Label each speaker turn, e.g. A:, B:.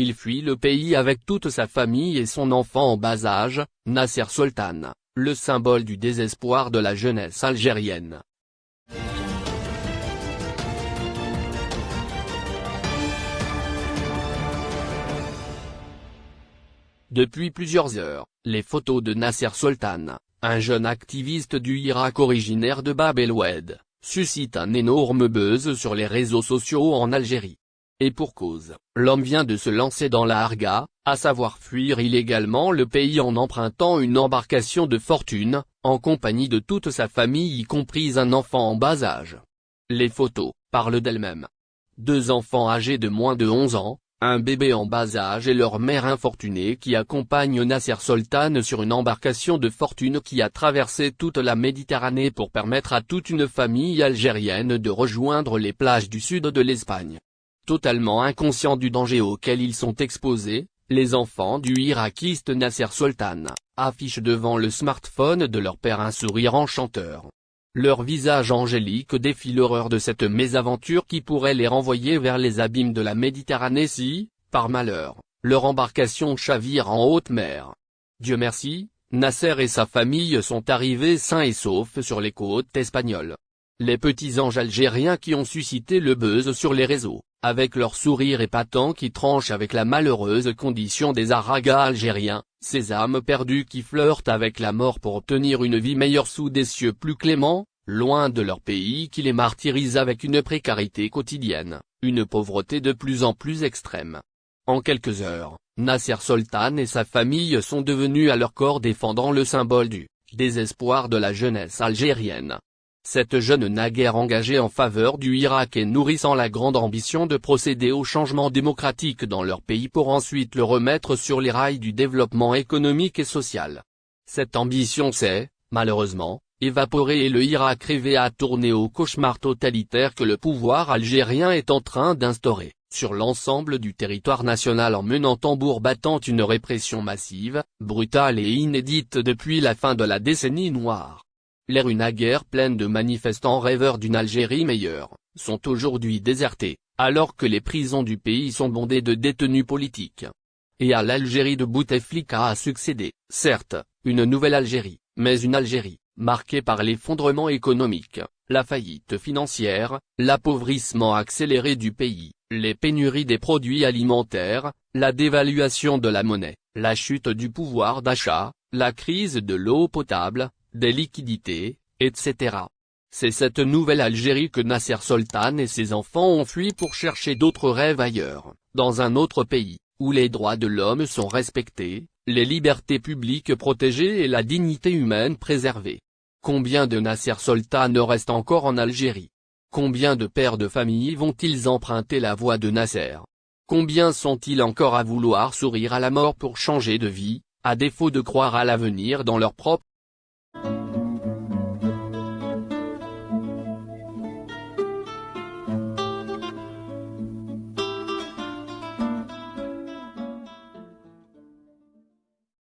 A: il fuit le pays avec toute sa famille et son enfant en bas âge, Nasser Sultan, le symbole du désespoir de la jeunesse algérienne. Depuis plusieurs heures, les photos de Nasser Sultan, un jeune activiste du Irak originaire de Bab el-Oued, suscitent un énorme buzz sur les réseaux sociaux en Algérie. Et pour cause, l'homme vient de se lancer dans la harga, à savoir fuir illégalement le pays en empruntant une embarcation de fortune, en compagnie de toute sa famille y compris un enfant en bas âge. Les photos, parlent d'elles-mêmes. Deux enfants âgés de moins de 11 ans, un bébé en bas âge et leur mère infortunée qui accompagne Nasser Sultan sur une embarcation de fortune qui a traversé toute la Méditerranée pour permettre à toute une famille algérienne de rejoindre les plages du sud de l'Espagne. Totalement inconscients du danger auquel ils sont exposés, les enfants du irakiste Nasser Sultan, affichent devant le smartphone de leur père un sourire enchanteur. Leur visage angélique défie l'horreur de cette mésaventure qui pourrait les renvoyer vers les abîmes de la Méditerranée si, par malheur, leur embarcation chavire en haute mer. Dieu merci, Nasser et sa famille sont arrivés sains et saufs sur les côtes espagnoles. Les petits anges algériens qui ont suscité le buzz sur les réseaux, avec leur sourire épatant qui tranche avec la malheureuse condition des aragas algériens, ces âmes perdues qui flirtent avec la mort pour obtenir une vie meilleure sous des cieux plus cléments, loin de leur pays qui les martyrise avec une précarité quotidienne, une pauvreté de plus en plus extrême. En quelques heures, Nasser Sultan et sa famille sont devenus à leur corps défendant le symbole du désespoir de la jeunesse algérienne. Cette jeune naguère engagée en faveur du Irak et nourrissant la grande ambition de procéder au changement démocratique dans leur pays pour ensuite le remettre sur les rails du développement économique et social. Cette ambition s'est, malheureusement, évaporée et le Irak rêvé à tourner au cauchemar totalitaire que le pouvoir algérien est en train d'instaurer, sur l'ensemble du territoire national en menant tambour battant une répression massive, brutale et inédite depuis la fin de la décennie noire l'air une guerre pleine de manifestants rêveurs d'une Algérie meilleure, sont aujourd'hui désertés, alors que les prisons du pays sont bondées de détenus politiques. Et à l'Algérie de Bouteflika a succédé, certes, une nouvelle Algérie, mais une Algérie, marquée par l'effondrement économique, la faillite financière, l'appauvrissement accéléré du pays, les pénuries des produits alimentaires, la dévaluation de la monnaie, la chute du pouvoir d'achat, la crise de l'eau potable, des liquidités, etc. C'est cette nouvelle Algérie que Nasser Sultan et ses enfants ont fui pour chercher d'autres rêves ailleurs, dans un autre pays, où les droits de l'homme sont respectés, les libertés publiques protégées et la dignité humaine préservée. Combien de Nasser Sultan restent encore en Algérie? Combien de pères de famille vont-ils emprunter la voie de Nasser? Combien sont-ils encore à vouloir sourire à la mort pour changer de vie, à défaut de croire à l'avenir dans leur propre